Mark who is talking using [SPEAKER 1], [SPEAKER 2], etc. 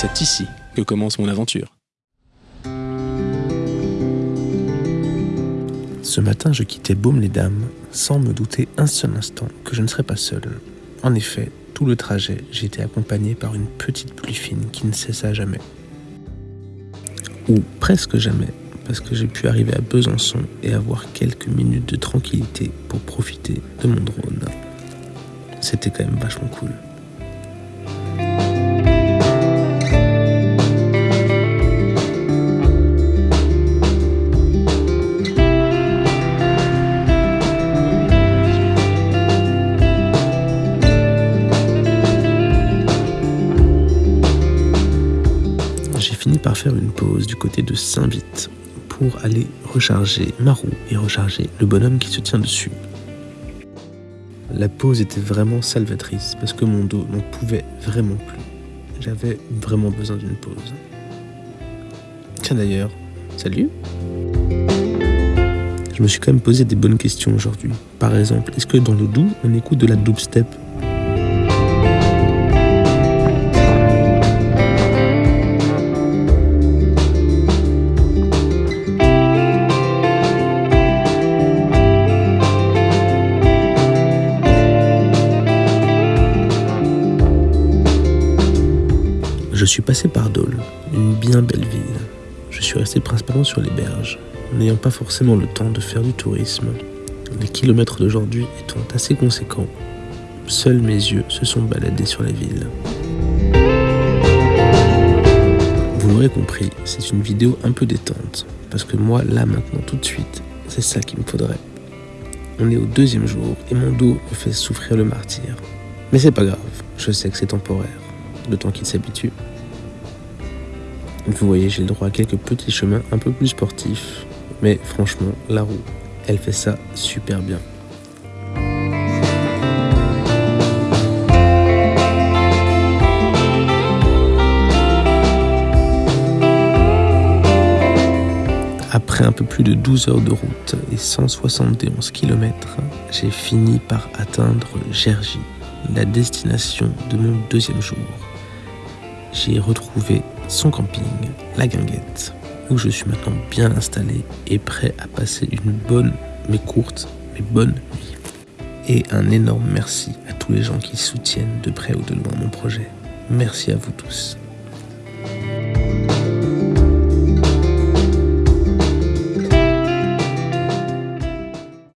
[SPEAKER 1] C'est ici que commence mon aventure.
[SPEAKER 2] Ce matin, je quittais Baume-les-Dames sans me douter un seul instant que je ne serais pas seul. En effet, tout le trajet, été accompagné par une petite pluie fine qui ne cessa jamais. Ou presque jamais, parce que j'ai pu arriver à Besançon et avoir quelques minutes de tranquillité pour profiter de mon drone. C'était quand même vachement cool. Par faire une pause du côté de Saint-Vite pour aller recharger ma roue et recharger le bonhomme qui se tient dessus. La pause était vraiment salvatrice parce que mon dos n'en pouvait vraiment plus. J'avais vraiment besoin d'une pause. Tiens d'ailleurs, salut Je me suis quand même posé des bonnes questions aujourd'hui. Par exemple, est-ce que dans le doux, on écoute de la dubstep? Je suis passé par Dole, une bien belle ville. Je suis resté principalement sur les berges, n'ayant pas forcément le temps de faire du tourisme. Les kilomètres d'aujourd'hui étant assez conséquents, seuls mes yeux se sont baladés sur la ville. Vous l'aurez compris, c'est une vidéo un peu détente, parce que moi, là, maintenant, tout de suite, c'est ça qu'il me faudrait. On est au deuxième jour et mon dos me fait souffrir le martyr. Mais c'est pas grave, je sais que c'est temporaire le temps qu'il s'habitue. Vous voyez, j'ai le droit à quelques petits chemins un peu plus sportifs, mais franchement, la roue, elle fait ça super bien. Après un peu plus de 12 heures de route et 171 km, j'ai fini par atteindre Gergy, la destination de mon deuxième jour j'ai retrouvé son camping, la Guinguette, où je suis maintenant bien installé et prêt à passer une bonne, mais courte, mais bonne nuit. Et un énorme merci à tous les gens qui soutiennent de près ou de loin mon projet. Merci à vous tous.